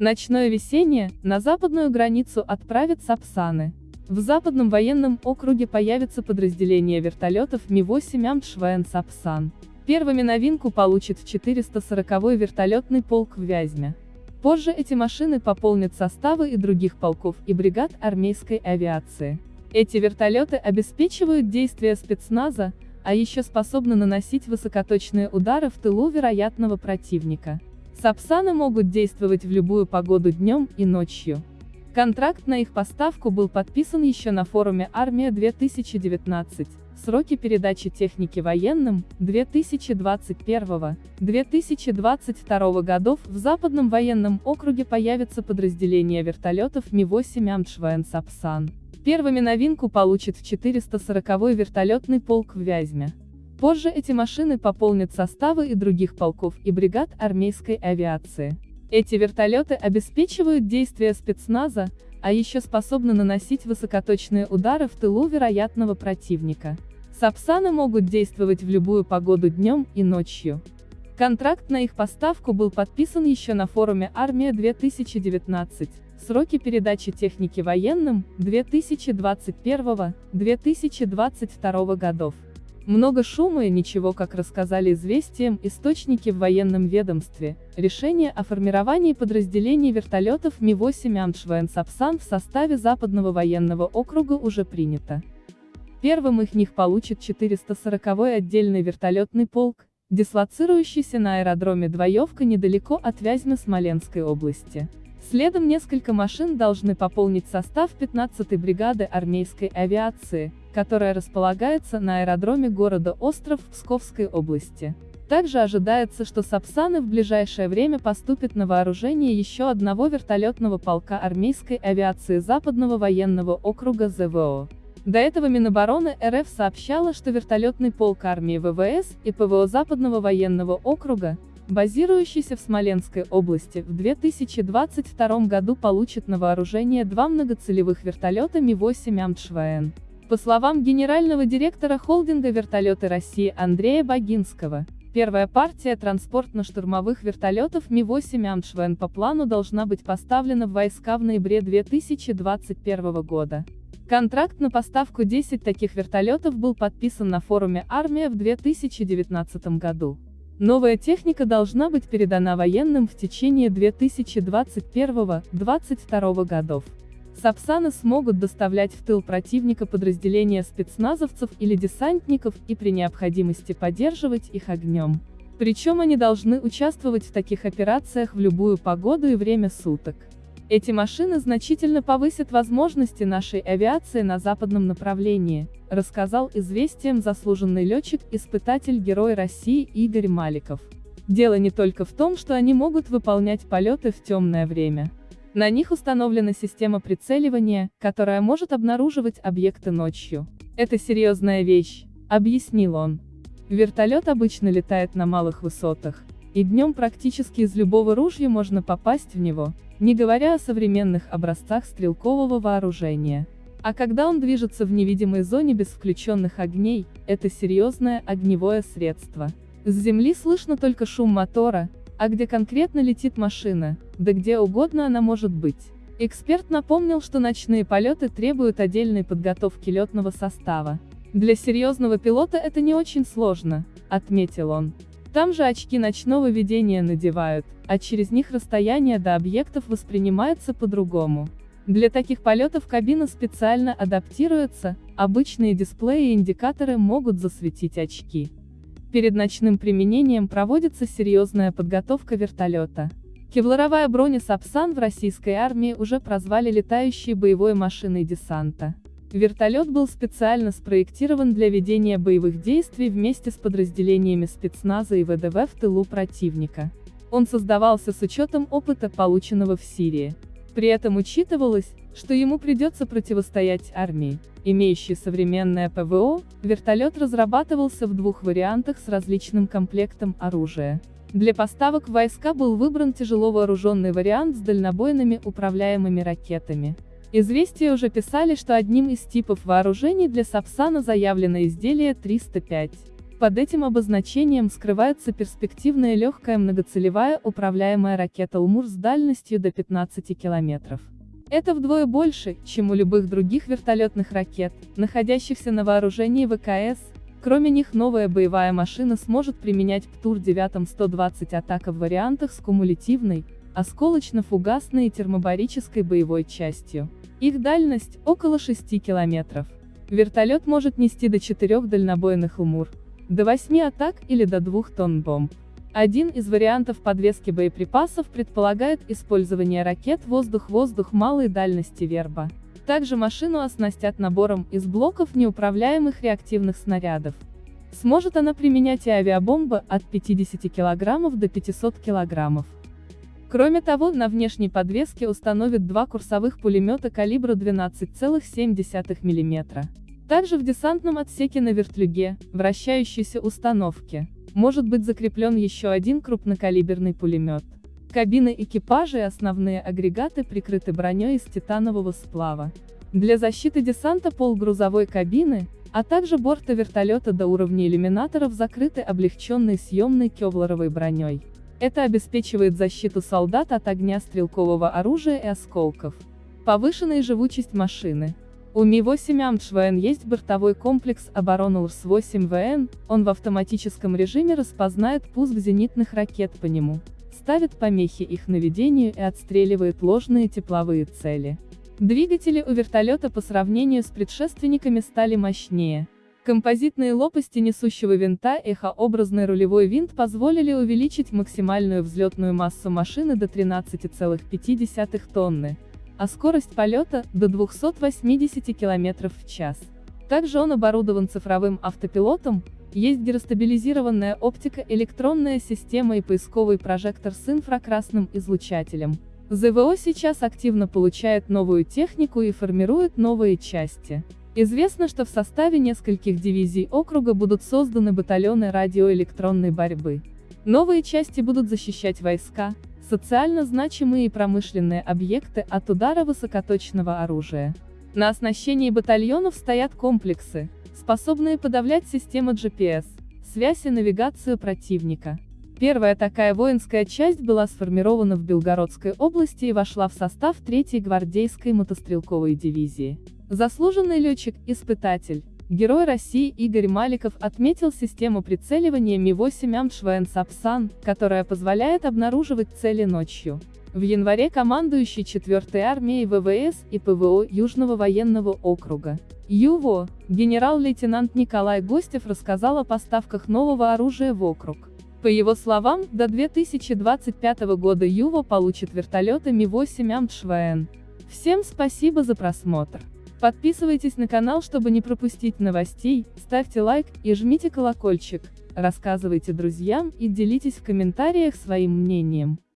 Ночное весеннее, на западную границу отправят Сапсаны. В Западном военном округе появится подразделение вертолетов Ми-8 Амтшвен Сапсан. Первыми новинку получит 440-й вертолетный полк в Вязьме. Позже эти машины пополнят составы и других полков и бригад армейской авиации. Эти вертолеты обеспечивают действия спецназа, а еще способны наносить высокоточные удары в тылу вероятного противника. Сапсаны могут действовать в любую погоду днем и ночью. Контракт на их поставку был подписан еще на форуме «Армия-2019». Сроки передачи техники военным 2021-2022 годов в Западном военном округе появится подразделение вертолетов Ми-8 Амтшвен Сапсан. Первыми новинку получит 440-й вертолетный полк в Вязьме. Позже эти машины пополнят составы и других полков и бригад армейской авиации. Эти вертолеты обеспечивают действия спецназа, а еще способны наносить высокоточные удары в тылу вероятного противника. Сапсаны могут действовать в любую погоду днем и ночью. Контракт на их поставку был подписан еще на форуме «Армия-2019». Сроки передачи техники военным 2021-2022 годов. Много шума и ничего как рассказали известиям источники в военном ведомстве, решение о формировании подразделений вертолетов Ми-8 Амшвен Сапсан в составе Западного военного округа уже принято. Первым их них получит 440-й отдельный вертолетный полк, дислоцирующийся на аэродроме Двоевка недалеко от Вязьмы Смоленской области. Следом несколько машин должны пополнить состав 15-й бригады армейской авиации, которая располагается на аэродроме города Остров Псковской области. Также ожидается, что Сапсаны в ближайшее время поступят на вооружение еще одного вертолетного полка армейской авиации Западного военного округа ЗВО. До этого Минобороны РФ сообщала, что вертолетный полк армии ВВС и ПВО Западного военного округа, базирующийся в Смоленской области, в 2022 году получит на вооружение два многоцелевых вертолета Ми-8 Амтшвен. По словам генерального директора холдинга «Вертолеты России» Андрея Богинского, первая партия транспортно-штурмовых вертолетов Ми-8 Амшвен по плану должна быть поставлена в войска в ноябре 2021 года. Контракт на поставку 10 таких вертолетов был подписан на форуме «Армия» в 2019 году. Новая техника должна быть передана военным в течение 2021-2022 годов. Сапсаны смогут доставлять в тыл противника подразделения спецназовцев или десантников и при необходимости поддерживать их огнем. Причем они должны участвовать в таких операциях в любую погоду и время суток. Эти машины значительно повысят возможности нашей авиации на западном направлении, рассказал известиям заслуженный летчик-испытатель Герой России Игорь Маликов. Дело не только в том, что они могут выполнять полеты в темное время. На них установлена система прицеливания, которая может обнаруживать объекты ночью. Это серьезная вещь, объяснил он. Вертолет обычно летает на малых высотах, и днем практически из любого ружья можно попасть в него, не говоря о современных образцах стрелкового вооружения. А когда он движется в невидимой зоне без включенных огней, это серьезное огневое средство. С земли слышно только шум мотора, а где конкретно летит машина, да где угодно она может быть. Эксперт напомнил, что ночные полеты требуют отдельной подготовки летного состава. Для серьезного пилота это не очень сложно, отметил он. Там же очки ночного видения надевают, а через них расстояние до объектов воспринимается по-другому. Для таких полетов кабина специально адаптируется, обычные дисплеи и индикаторы могут засветить очки. Перед ночным применением проводится серьезная подготовка вертолета. Кевларовая броня Сапсан в российской армии уже прозвали летающей боевой машиной десанта. Вертолет был специально спроектирован для ведения боевых действий вместе с подразделениями спецназа и ВДВ в тылу противника. Он создавался с учетом опыта, полученного в Сирии. При этом учитывалось, что ему придется противостоять армии, имеющей современное ПВО, вертолет разрабатывался в двух вариантах с различным комплектом оружия. Для поставок войска был выбран тяжело вооруженный вариант с дальнобойными управляемыми ракетами. Известия уже писали, что одним из типов вооружений для Сапсана заявлено изделие 305. Под этим обозначением скрывается перспективная легкая многоцелевая управляемая ракета «Лмур» с дальностью до 15 километров. Это вдвое больше, чем у любых других вертолетных ракет, находящихся на вооружении ВКС. Кроме них новая боевая машина сможет применять ПТУР-9 120 атака в вариантах с кумулятивной, осколочно-фугасной и термобарической боевой частью. Их дальность – около 6 километров. Вертолет может нести до 4 дальнобойных УМУР, до 8 атак или до 2 тонн бомб. Один из вариантов подвески боеприпасов предполагает использование ракет воздух-воздух малой дальности Верба. Также машину оснастят набором из блоков неуправляемых реактивных снарядов. Сможет она применять и авиабомбы от 50 кг до 500 кг. Кроме того, на внешней подвеске установят два курсовых пулемета калибра 12,7 мм. Также в десантном отсеке на вертлюге, вращающейся установке, может быть закреплен еще один крупнокалиберный пулемет. Кабины экипажа и основные агрегаты прикрыты броней из титанового сплава. Для защиты десанта пол грузовой кабины, а также борта вертолета до уровня иллюминаторов закрыты облегченной съемной кевларовой броней. Это обеспечивает защиту солдат от огня стрелкового оружия и осколков. Повышенная живучесть машины. У Ми-8 Амтшвен есть бортовой комплекс обороны УРС-8ВН, он в автоматическом режиме распознает пуск зенитных ракет по нему, ставит помехи их наведению и отстреливает ложные тепловые цели. Двигатели у вертолета по сравнению с предшественниками стали мощнее, Композитные лопасти несущего винта и эхообразный рулевой винт позволили увеличить максимальную взлетную массу машины до 13,5 тонны, а скорость полета – до 280 км в час. Также он оборудован цифровым автопилотом, есть гиростабилизированная оптика, электронная система и поисковый прожектор с инфракрасным излучателем. ЗВО сейчас активно получает новую технику и формирует новые части. Известно, что в составе нескольких дивизий округа будут созданы батальоны радиоэлектронной борьбы. Новые части будут защищать войска, социально значимые и промышленные объекты от удара высокоточного оружия. На оснащении батальонов стоят комплексы, способные подавлять системы GPS, связь и навигацию противника. Первая такая воинская часть была сформирована в Белгородской области и вошла в состав 3-й гвардейской мотострелковой дивизии. Заслуженный летчик-испытатель, Герой России Игорь Маликов отметил систему прицеливания Ми-8 Амшвен Сапсан, которая позволяет обнаруживать цели ночью. В январе командующий 4-й армией ВВС и ПВО Южного военного округа ЮВО, генерал-лейтенант Николай Гостев рассказал о поставках нового оружия в округ. По его словам, до 2025 года ЮВО получит вертолеты Ми-8 Амшвен. Всем спасибо за просмотр. Подписывайтесь на канал, чтобы не пропустить новостей, ставьте лайк и жмите колокольчик, рассказывайте друзьям и делитесь в комментариях своим мнением.